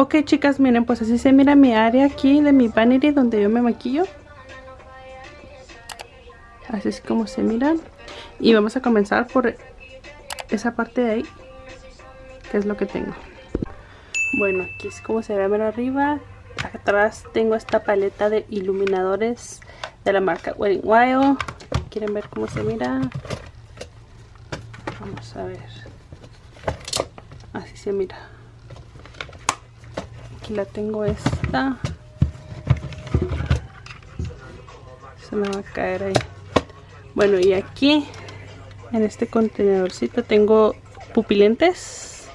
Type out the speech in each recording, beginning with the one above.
Ok chicas, miren, pues así se mira mi área aquí de mi vanity donde yo me maquillo. Así es como se miran. Y vamos a comenzar por esa parte de ahí, que es lo que tengo. Bueno, aquí es como se ve ver arriba. Atrás tengo esta paleta de iluminadores de la marca Wedding Wild. ¿Quieren ver cómo se mira? Vamos a ver. Así se mira la tengo esta. Se me va a caer ahí. Bueno y aquí en este contenedorcito tengo pupilentes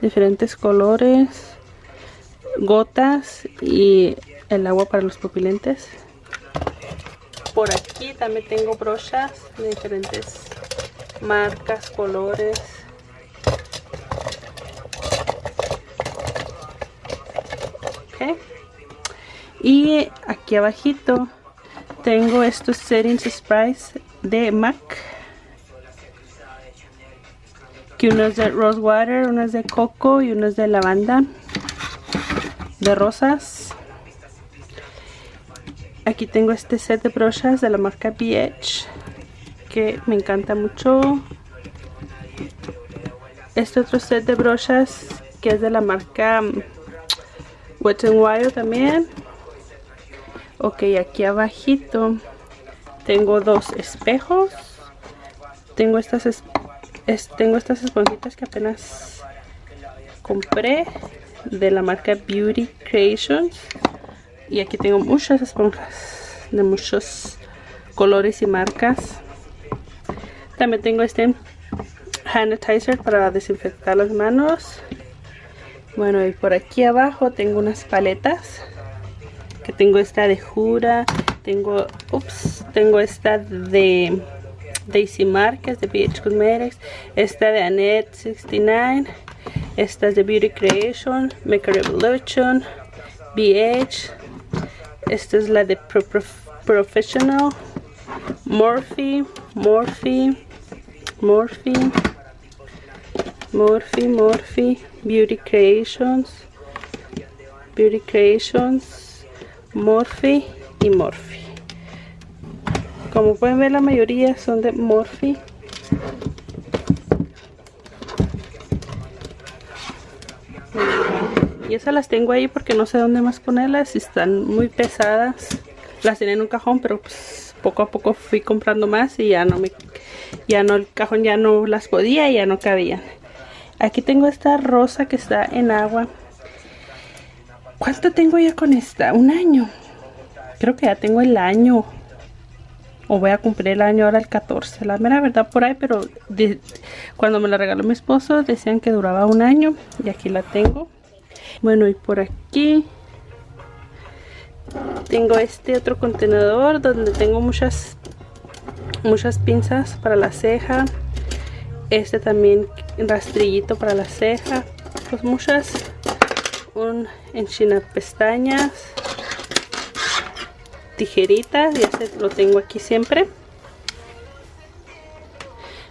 diferentes colores gotas y el agua para los pupilentes. Por aquí también tengo brochas de diferentes marcas, colores y aquí abajito tengo estos settings sprays de MAC que uno es de rose water, uno es de coco y uno es de lavanda de rosas aquí tengo este set de brochas de la marca BH que me encanta mucho este otro set de brochas que es de la marca Wet n Wild también. Ok, aquí abajito tengo dos espejos. Tengo estas, tengo estas esponjitas que apenas compré de la marca Beauty Creations. Y aquí tengo muchas esponjas de muchos colores y marcas. También tengo este sanitizer para desinfectar las manos. Bueno, y por aquí abajo tengo unas paletas. Que tengo esta de Jura. Tengo, ups, tengo esta de Daisy Marquez de BH Cosmetics. Esta de Annette 69. Esta es de Beauty Creation. Make a Revolution. BH. Esta es la de Professional. Morphe. Morphe. Morphe. Morphe. Morphe. Beauty Creations, Beauty Creations, Morphe y Morphe. Como pueden ver la mayoría son de Morphe. Y esas las tengo ahí porque no sé dónde más ponerlas. Están muy pesadas. Las tenía en un cajón, pero pues poco a poco fui comprando más y ya no me... Ya no, el cajón ya no las podía y ya no cabían. Aquí tengo esta rosa que está en agua. ¿Cuánto tengo ya con esta? Un año. Creo que ya tengo el año. O voy a cumplir el año ahora el 14. La mera verdad por ahí, pero cuando me la regaló mi esposo decían que duraba un año. Y aquí la tengo. Bueno, y por aquí tengo este otro contenedor donde tengo muchas muchas pinzas para la ceja este también rastrillito para la ceja pues muchas un enchina pestañas tijeritas y este lo tengo aquí siempre.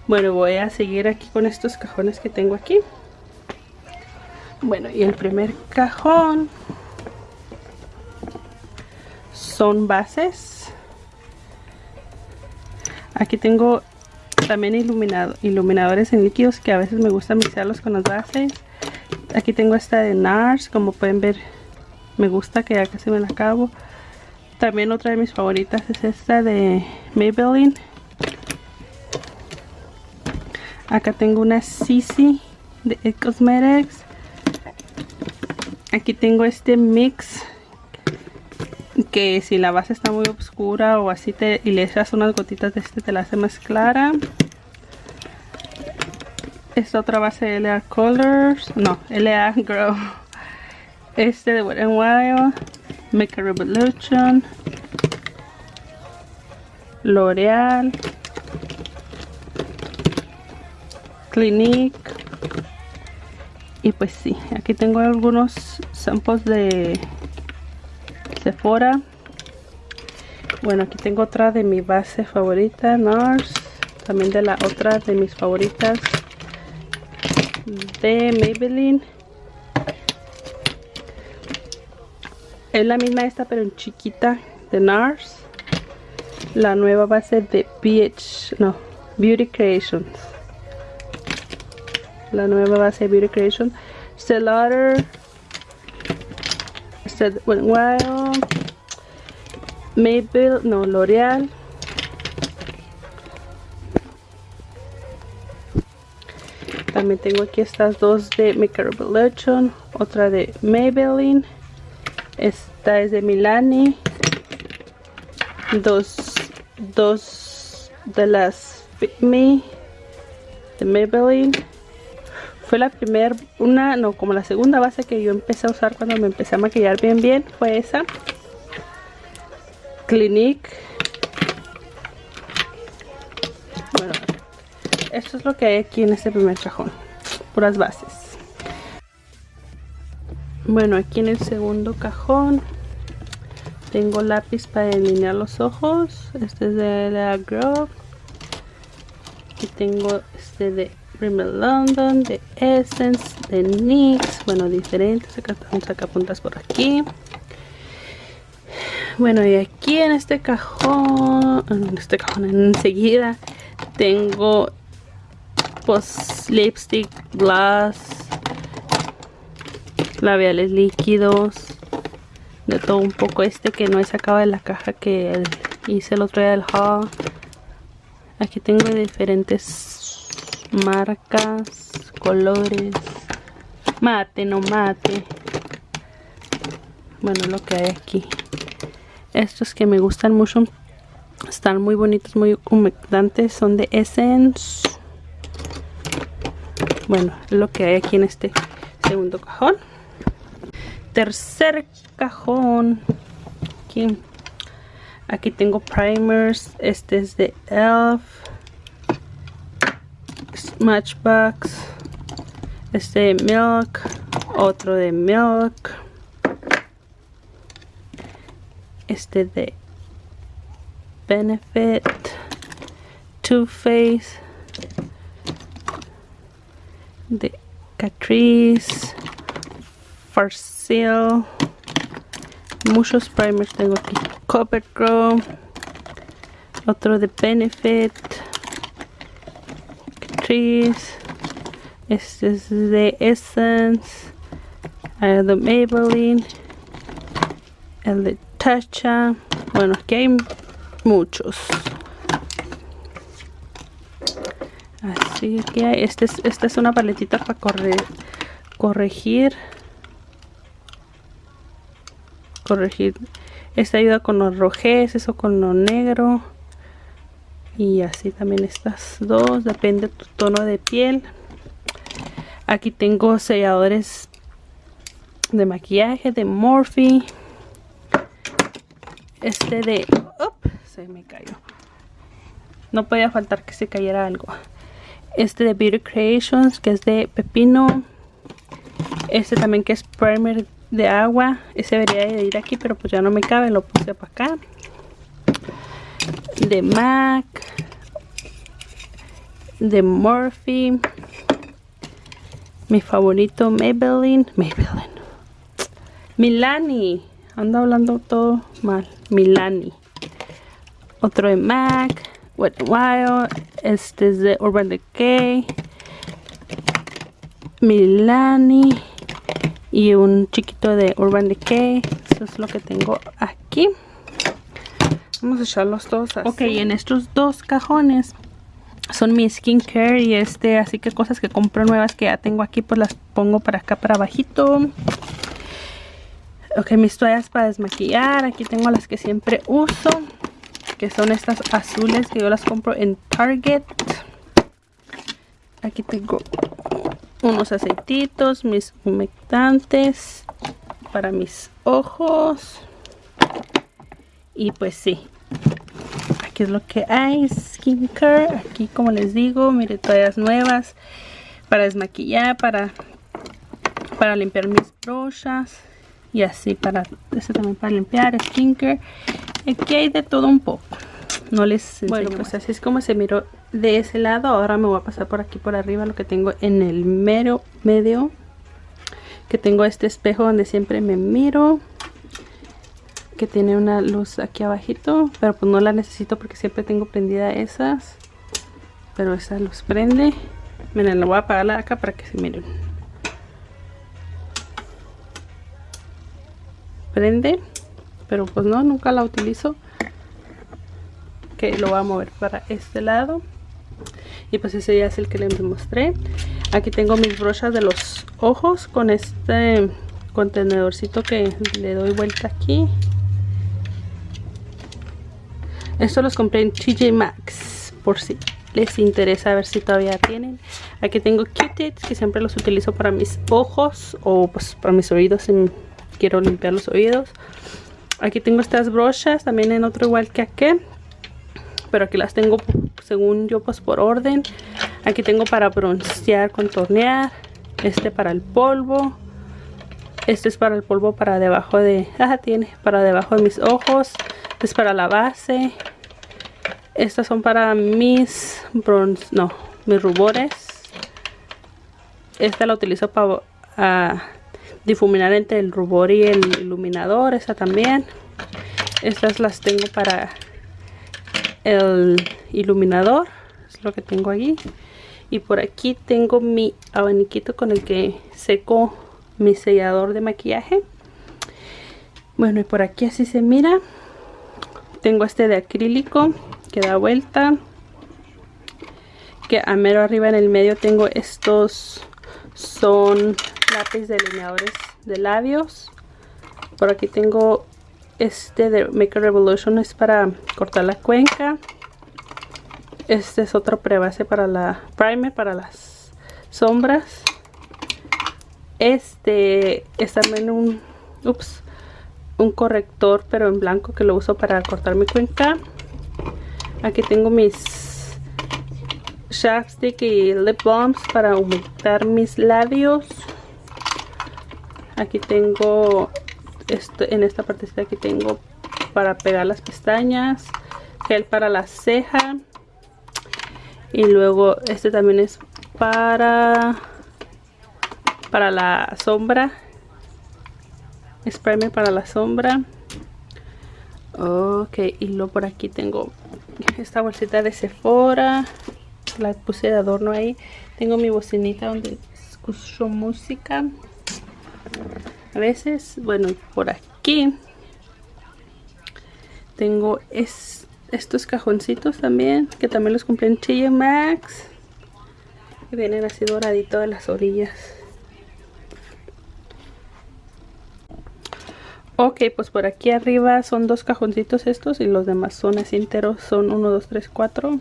Bueno voy a seguir aquí con estos cajones que tengo aquí. Bueno y el primer cajón son bases. Aquí tengo también iluminado, iluminadores en líquidos que a veces me gusta mixarlos con las bases. Aquí tengo esta de NARS, como pueden ver me gusta que ya casi me la acabo. También otra de mis favoritas es esta de Maybelline. Acá tengo una Sisi de It Cosmetics. Aquí tengo este mix que si la base está muy oscura o así te, y le echas unas gotitas de este te la hace más clara esta otra base de LA Colors. No, LA Grow este de Wet n Wild. Make a Revolution. L'Oreal. Clinique. Y pues sí, aquí tengo algunos samples de Sephora. Bueno, aquí tengo otra de mi base favorita, NARS. También de la otra de mis favoritas de Maybelline. Es la misma esta pero en chiquita de NARS. La nueva base de BH, no, Beauty Creations. La nueva base de Beauty Creations. Stellar. Wild. Maybelline, no, L'Oreal. También tengo aquí estas dos de Makeup Revolution, otra de Maybelline. Esta es de Milani. Dos, dos de las Fit Me de Maybelline. Fue la primera, una, no, como la segunda base que yo empecé a usar cuando me empecé a maquillar bien bien. Fue esa. Clinique. Esto es lo que hay aquí en este primer cajón. Puras bases. Bueno, aquí en el segundo cajón tengo lápiz para delinear los ojos. Este es de la Grove. Aquí tengo este de Rimmel London, de Essence, de NYX. Bueno, diferentes. Acá saca puntas por aquí. Bueno, y aquí en este cajón, en este cajón enseguida, tengo pues lipstick, blush, labiales líquidos, de todo un poco este que no he sacado de la caja que hice el otro día del haul. Aquí tengo diferentes marcas, colores, mate, no mate. Bueno, lo que hay aquí. Estos que me gustan mucho, están muy bonitos, muy humectantes, son de Essence bueno lo que hay aquí en este segundo cajón. Tercer cajón. Aquí, tengo primers. Este es de elf. Matchbox. Este de milk. Otro de milk. Este de benefit. Too Faced de Catrice, Farcel, muchos primers tengo aquí, Grow otro de Benefit, Catrice, este es de Essence, el de Maybelline, el de Tatcha, bueno aquí hay muchos. Así que hay este es, esta es una paletita para correr, corregir. Corregir. Esta ayuda con los rojeces o con lo negro. Y así también estas dos depende de tu tono de piel. Aquí tengo selladores de maquillaje de Morphe. Este de se me cayó. No podía faltar que se cayera algo este de Beauty Creations que es de pepino. Este también que es primer de agua. Ese debería de ir aquí pero pues ya no me cabe lo puse para acá. De MAC. De Morphe. Mi favorito Maybelline. Maybelline. Milani. Ando hablando todo mal. Milani. Otro de MAC. Wet Wild, este es de Urban Decay, Milani y un chiquito de Urban Decay. Eso es lo que tengo aquí. Vamos a echarlos todos así. Ok, en estos dos cajones son mi skincare y este, así que cosas que compro nuevas que ya tengo aquí, pues las pongo para acá, para abajito. Ok, mis toallas para desmaquillar, aquí tengo las que siempre uso que son estas azules que yo las compro en Target. Aquí tengo unos aceititos mis humectantes para mis ojos. Y pues sí aquí es lo que hay skincare. Aquí como les digo mire toallas nuevas para desmaquillar para para limpiar mis brochas y así para este también para limpiar skincare Aquí hay de todo un poco. No les Bueno, pues así es como se miró de ese lado. Ahora me voy a pasar por aquí por arriba lo que tengo en el mero medio. Que tengo este espejo donde siempre me miro. que tiene una luz aquí abajito pero pues no la necesito porque siempre tengo prendida esas pero esa luz prende miren la voy a apagar acá para que se miren prende pero pues no nunca la utilizo que lo voy a mover para este lado. Y pues ese ya es el que les mostré. Aquí tengo mis brochas de los ojos con este contenedorcito que le doy vuelta aquí. Estos los compré en TJ Maxx por si les interesa ver si todavía tienen. Aquí tengo Q-tips que siempre los utilizo para mis ojos o pues para mis oídos si quiero limpiar los oídos aquí tengo estas brochas también en otro igual que aquí pero aquí las tengo según yo pues por orden. Aquí tengo para broncear contornear este para el polvo este es para el polvo para debajo de ah tiene para debajo de mis ojos este es para la base. Estas son para mis bronce no mis rubores. Esta la utilizo para difuminar entre el rubor y el iluminador esta también. Estas las tengo para el iluminador es lo que tengo aquí. Y por aquí tengo mi abaniquito con el que seco mi sellador de maquillaje. Bueno y por aquí así se mira. Tengo este de acrílico que da vuelta que a mero arriba en el medio tengo estos son lápiz delineadores de labios por aquí tengo este de Make a Revolution es para cortar la cuenca. Este es otro prebase para la primer, para las sombras. Este es también un, ups, un corrector pero en blanco que lo uso para cortar mi cuenca. Aquí tengo mis chapstick y lip balms para aumentar mis labios. Aquí tengo en esta partecita aquí tengo para pegar las pestañas gel para la ceja. Y luego este también es para para la sombra. Es para la sombra. Ok y luego por aquí tengo esta bolsita de Sephora. La puse de adorno ahí. Tengo mi bocinita donde escucho música a veces bueno por aquí tengo estos cajoncitos también que también los compré en TJ Maxx que vienen así doraditos de las orillas. Ok pues por aquí arriba son dos cajoncitos estos y los demás son así enteros son 1, 2, 3, 4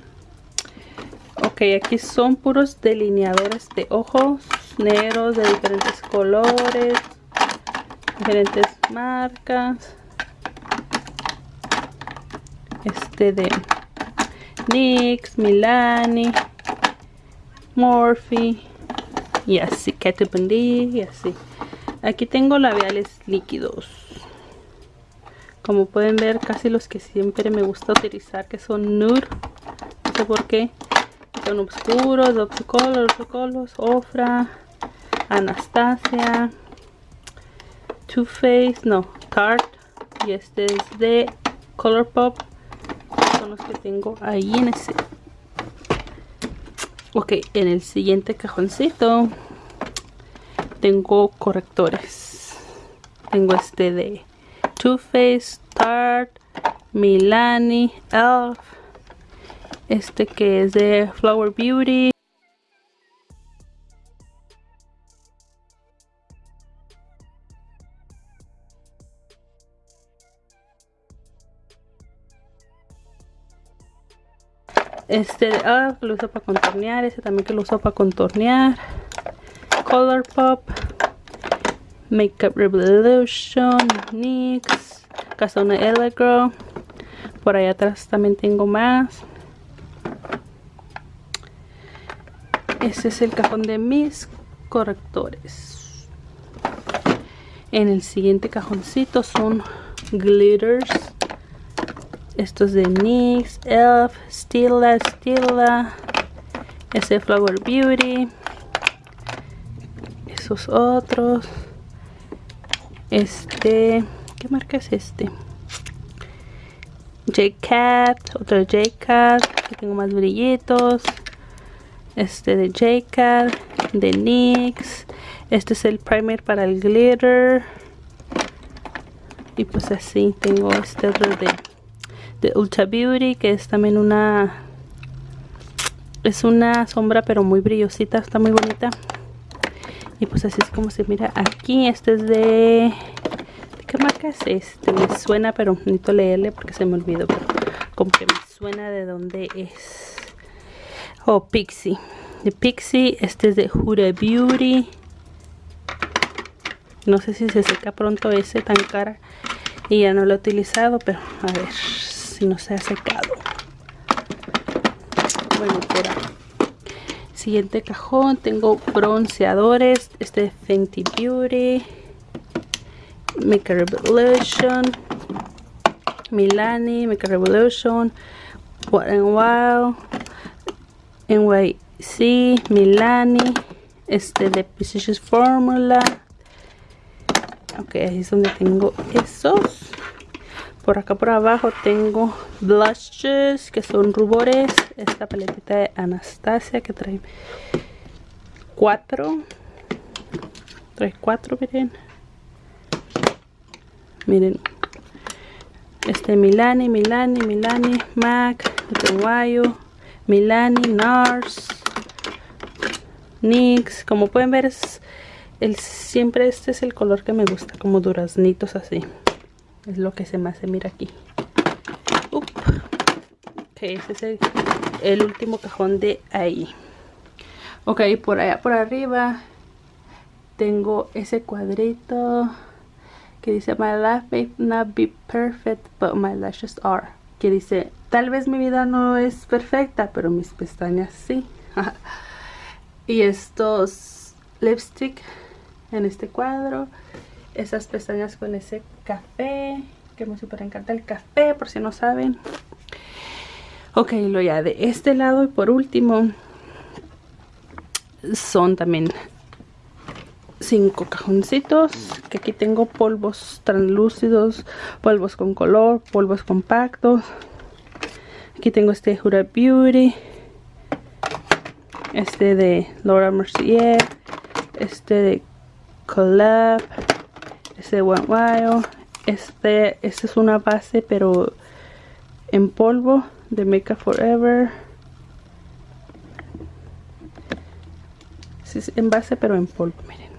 ok aquí son puros delineadores de ojos negros de diferentes colores diferentes marcas este de NYX, Milani Morphe y así, Kat Von y así. Aquí tengo labiales líquidos. Como pueden ver casi los que siempre me gusta utilizar que son nude no sé por qué. Son oscuros, Dr. Colors, Ofra, Anastasia Too Faced, no, Tarte y este es de Colourpop son los que tengo ahí en ese. Ok, en el siguiente cajoncito tengo correctores. Tengo este de Too Faced, Tarte, Milani, Elf este que es de Flower Beauty este ah, lo uso para contornear este también que lo uso para contornear. Color pop makeup revolution nix casona elegro por ahí atrás también tengo más. Este es el cajón de mis correctores. En el siguiente cajoncito son glitters estos de NYX, ELF, Stila, Stila, ese Flower Beauty, esos otros, este, ¿qué marca es este? J-Cat, otro J-Cat, aquí tengo más brillitos, este de J-Cat, de NYX, este es el primer para el glitter, y pues así tengo este otro de, de Ultra Beauty, que es también una, es una sombra pero muy brillosita, está muy bonita, y pues así es como se mira aquí, este es de ¿Qué marca es este? Me suena, pero necesito leerle porque se me olvidó. Pero como que me suena de dónde es. Oh, Pixie. De Pixie. Este es de Huda Beauty. No sé si se seca pronto ese tan cara. Y ya no lo he utilizado, pero a ver si no se ha secado. Bueno, por Siguiente cajón. Tengo bronceadores. Este Fenty Beauty. Make Revolution, Milani, Make Revolution, What and Wow, NYC, Milani, este de Precision Formula. Ok, ahí es donde tengo esos. Por acá por abajo tengo blushes que son rubores. Esta paletita de Anastasia que trae cuatro. Trae cuatro, miren miren este Milani, Milani, Milani, MAC, Guayo, Milani, NARS, NYX, como pueden ver es el, siempre este es el color que me gusta, como duraznitos así, es lo que se me hace, mira aquí, ok, este es el, el último cajón de ahí, ok, por allá por arriba tengo ese cuadrito que dice My life may not be perfect but my lashes are. Que dice tal vez mi vida no es perfecta pero mis pestañas sí. Y estos lipstick en este cuadro esas pestañas con ese café que me super encanta el café por si no saben. Ok lo ya de este lado y por último son también cinco cajoncitos que aquí tengo polvos translúcidos polvos con color polvos compactos. Aquí tengo este Jura Beauty este de Laura Mercier este de Collab este de One Wild este, este es una base pero en polvo de Makeup Forever. Es en base pero en polvo miren.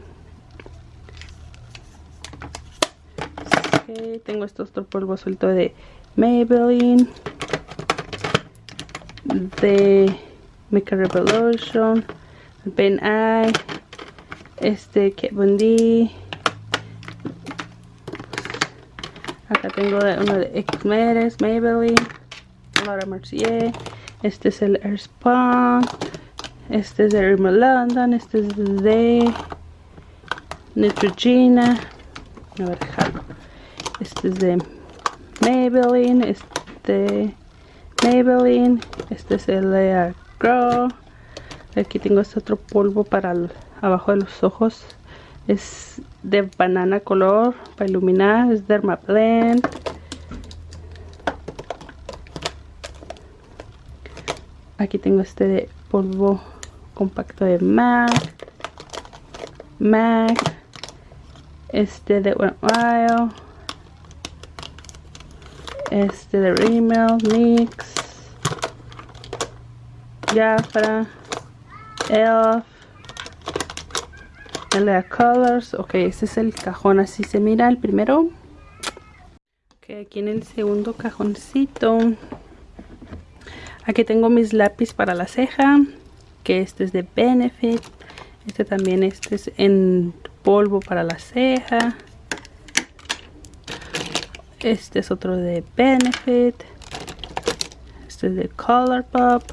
Tengo estos otro polvo suelto de Maybelline de Make Revolution Ben Eye este Kat Von acá tengo uno de X Maybelline Laura Mercier este es el Airspun este es de Rimmel London este es de Neutrogena a ver, este es de Maybelline este Maybelline este es el Lea Grow aquí tengo este otro polvo para abajo de los ojos. Es de banana color para iluminar es Derma Blend aquí tengo este de polvo compacto de MAC MAC este de Wild este de Rimmel, Mix, Jafra, Elf, LA Colors. Ok, este es el cajón, así se mira el primero. Ok, aquí en el segundo cajoncito. Aquí tengo mis lápiz para la ceja. Que este es de Benefit. Este también este es en polvo para la ceja. Este es otro de Benefit. Este es de Colourpop.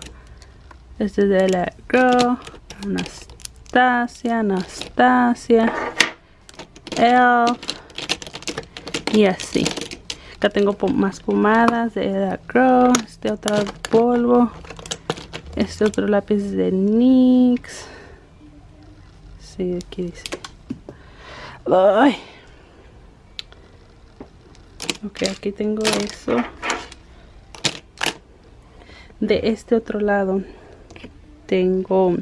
Este es de la Girl. Anastasia, Anastasia. Elf. Y así. Acá tengo más pomadas de la Girl. Este otro polvo. Este otro lápiz de NYX. Sí, aquí dice. Ay ok aquí tengo eso de este otro lado tengo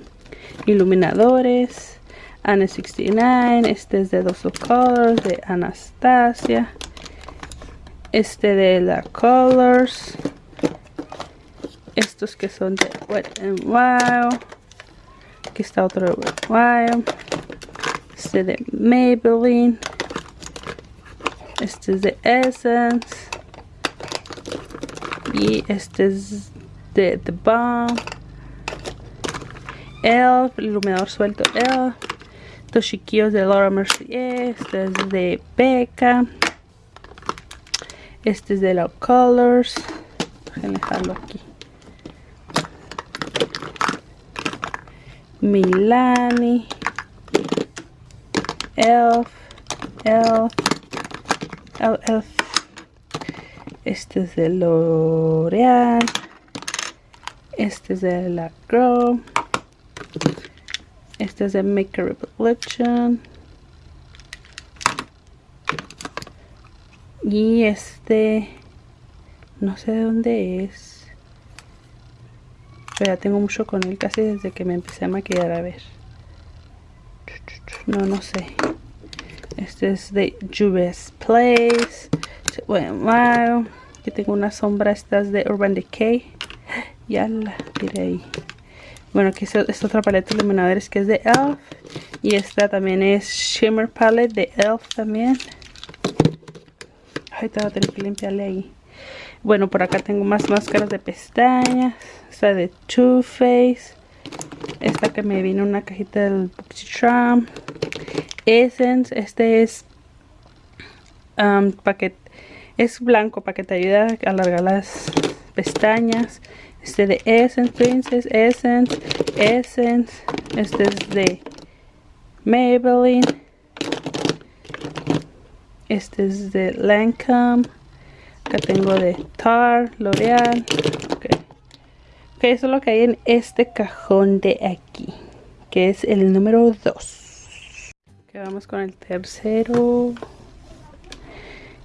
iluminadores Ana 69 este es de Dos Colors de Anastasia este de la Colors estos que son de Wet n Wild aquí está otro de Wet Wild este de Maybelline este es de Essence y este es de The Balm Elf, iluminador suelto Elf. Estos chiquillos de Laura Mercier este es de Becca este es de la Colors. Déjenme dejarlo aquí. Milani. Elf Elf Elf. Este es de L'Oreal. Este es de la Grow este es de Make a Revolution y este no sé de dónde es. Pero ya tengo mucho con él casi desde que me empecé a maquillar a ver. No no sé. Este es de Juves Place. Bueno, aquí tengo una sombra estas de Urban Decay. Ya la tiré ahí bueno aquí es otra paleta de iluminadores que es de ELF y esta también es Shimmer Palette de ELF también te voy a tener que limpiarle ahí. Bueno por acá tengo más máscaras de pestañas. Esta de Too Faced. Esta que me vino una cajita del Boxy Essence. Este es um, es blanco para que te ayude a alargar las pestañas este de Essence Princess, Essence, Essence, este es de Maybelline, este es de Lancome, acá tengo de Tarte, L'Oreal, ok, eso es lo que hay en este cajón de aquí, que es el número 2. Ok, vamos con el tercero,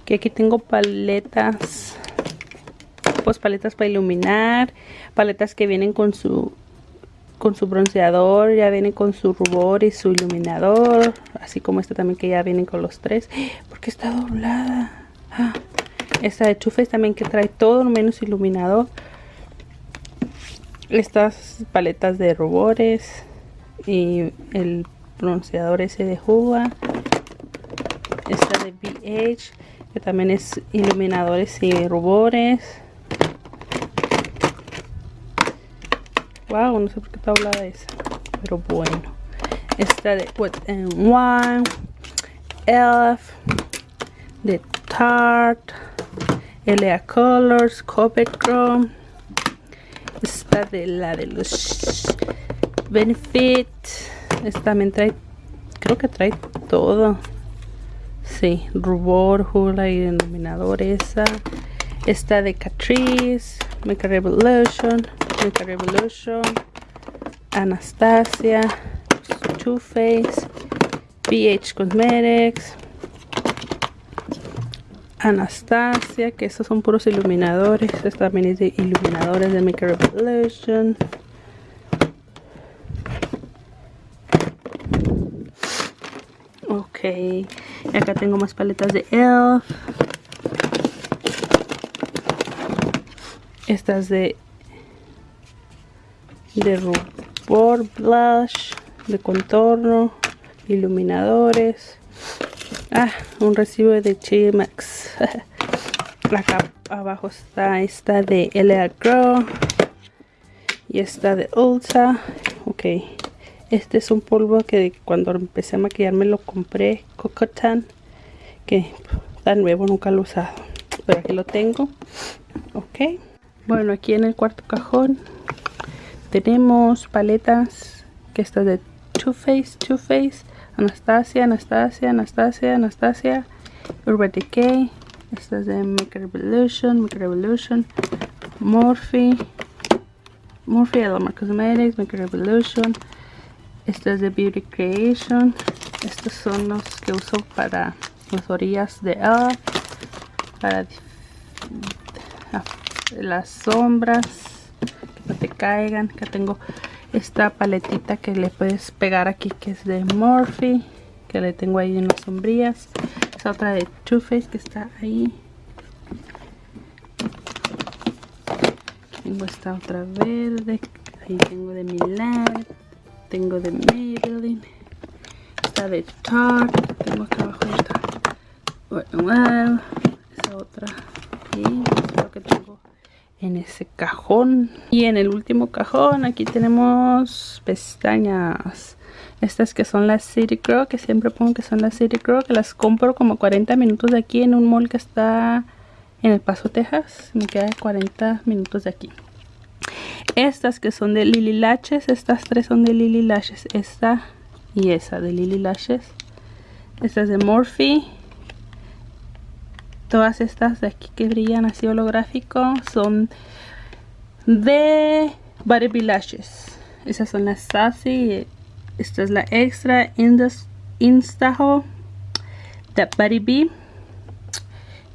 que aquí tengo paletas pues paletas para iluminar, paletas que vienen con su con su bronceador, ya vienen con su rubor y su iluminador, así como esta también que ya vienen con los tres. porque está doblada? Ah, esta de Chufes también que trae todo menos iluminador. Estas paletas de rubores y el bronceador ese de Juga. Esta de BH que también es iluminadores y rubores. Wow, no sé por qué está hablada esa. Pero bueno. Esta de Wet n Wine. Elf. De Tarte. L.A. Colors. Covet Chrome. Esta de la de los Benefit. Esta también trae. Creo que trae todo. Sí, rubor, hula y denominador esa. Esta de Catrice. Make a Revolution. Make Revolution, Anastasia, Too Faced, BH Cosmetics, Anastasia, que estos son puros iluminadores. Esta también es de iluminadores de Make Revolution. Ok, y acá tengo más paletas de ELF. Estas de de rubor, blush, de contorno, iluminadores. Ah, un recibo de Chimax. Acá abajo está esta de L.A. Grow y esta de Ulta. Ok, este es un polvo que cuando empecé a maquillarme lo compré, Cocotan, que está nuevo, nunca lo he usado. Pero aquí lo tengo. Ok, bueno, aquí en el cuarto cajón tenemos paletas que está de Too Faced, Too Faced, Anastasia, Anastasia, Anastasia, Anastasia, Urban Decay, esta es de Make Revolution, Make Revolution, Morphe, Morphe Alamar Cosmetics, Make Revolution, esta es de Beauty Creation, estos son los que uso para las orillas de Elf, para las sombras, no te caigan. Acá tengo esta paletita que le puedes pegar aquí que es de Morphe. Que le tengo ahí en las sombrillas. Esa otra de Too Faced que está ahí. Tengo esta otra verde. Ahí tengo de Milan. Tengo de Maybelline. Esta de Tarte. Tengo acá abajo esta. Bueno, esa otra es lo que tengo en ese cajón. Y en el último cajón aquí tenemos pestañas. Estas que son las City Girl, que siempre pongo que son las City Girl, que las compro como 40 minutos de aquí en un mall que está en El Paso, Texas. Me queda 40 minutos de aquí. Estas que son de Lily Lashes, estas tres son de Lily Lashes. Esta y esa de Lily Lashes. Esta es de Morphe. Todas estas de aquí que brillan así holográfico son de Barbie Lashes. Esas son las Sassy. Esta es la Extra Instaho de Buddy B.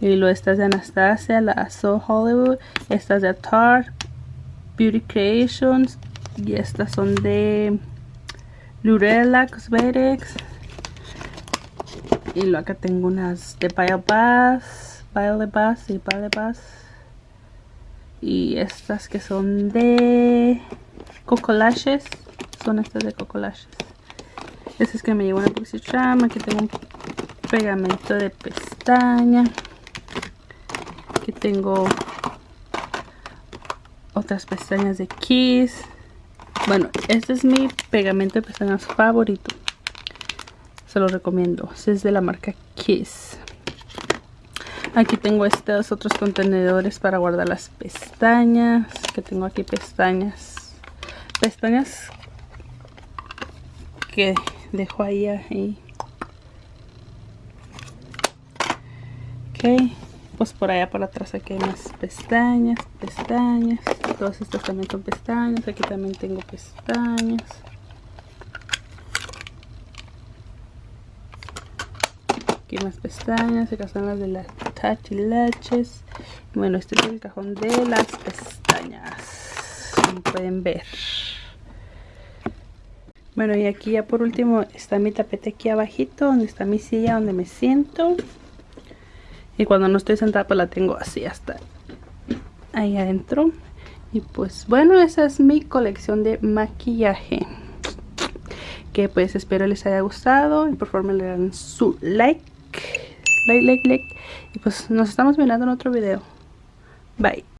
Y luego estas de Anastasia, la So Hollywood. Estas de Tarte, Beauty Creations. Y estas son de Lurella Cosmetics. Y luego acá tengo unas de Biobass. Biobass y Biobass. Y estas que son de Coco Lashes. Son estas de Coco Lashes. Este es que me llevo una Trama. Aquí tengo un pegamento de pestaña. Aquí tengo otras pestañas de Kiss. Bueno, este es mi pegamento de pestañas favorito. Se lo recomiendo. Es de la marca Kiss. Aquí tengo estos otros contenedores para guardar las pestañas. Que tengo aquí pestañas. Pestañas que dejo ahí. ahí. Ok pues por allá por atrás aquí hay más pestañas, pestañas, todas estas también son pestañas, aquí también tengo pestañas. Más pestañas, acá están las de las tachilaches. Bueno, este es el cajón de las pestañas, como pueden ver. Bueno, y aquí ya por último está mi tapete aquí abajito, donde está mi silla, donde me siento. Y cuando no estoy sentada pues la tengo así hasta ahí adentro. Y pues bueno, esa es mi colección de maquillaje. Que pues espero les haya gustado. Y por favor me le dan su like. Like, like, like. Y pues nos estamos mirando en otro video. Bye.